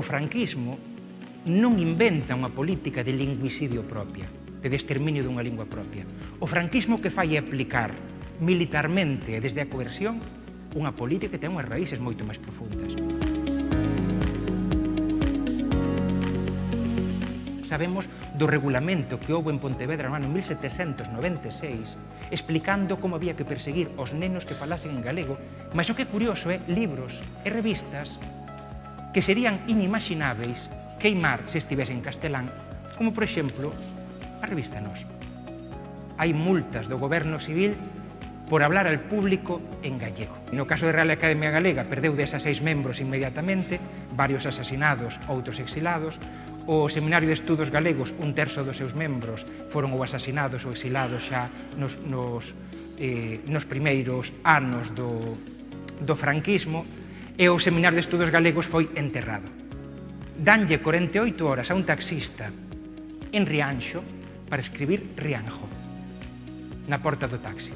o franquismo non inventa unha política de lingüicidio propia, de exterminio dunha lingua propia. O franquismo que fai é aplicar militarmente desde a coerción unha política que ten unhas raíces moito máis profundas. Sabemos do regulamento que houve en Pontevedra no ano 1796 explicando como había que perseguir os nenos que falasen en galego, mas o que é curioso é libros e revistas que serían inimagináveis queimar se estivese en castelán, como, por exemplo, a revista Nos. Hai multas do goberno civil por hablar al público en gallego. No caso de Real Academia Galega, perdeu desas seis membros inmediatamente, varios asasinados, outros exilados, o Seminario de Estudos Galegos, un terzo dos seus membros foron ou asasinados ou exilados xa nos, nos, eh, nos primeiros anos do, do franquismo, e o Seminario de Estudos Galegos foi enterrado. Danlle 48 horas a un taxista en Rianxo para escribir Rianjo na porta do taxi.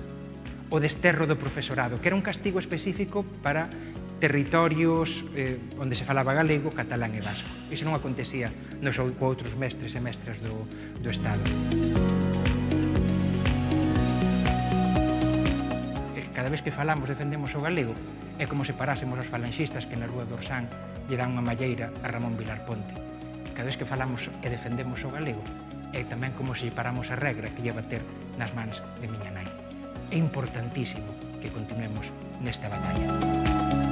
O desterro do profesorado, que era un castigo específico para territorios eh, onde se falaba galego, catalán e vasco. Iso non acontecía nos outros mestres e mestras do, do Estado. Música vez que falamos defendemos o galego é como se parásemos os falanxistas que na Rúa do Orsán lle dan unha malleira a Ramón Vilar Ponte. Cada vez que falamos e defendemos o galego é tamén como se paramos a regra que lle ter nas mans de miña nai. É importantísimo que continuemos nesta batalla.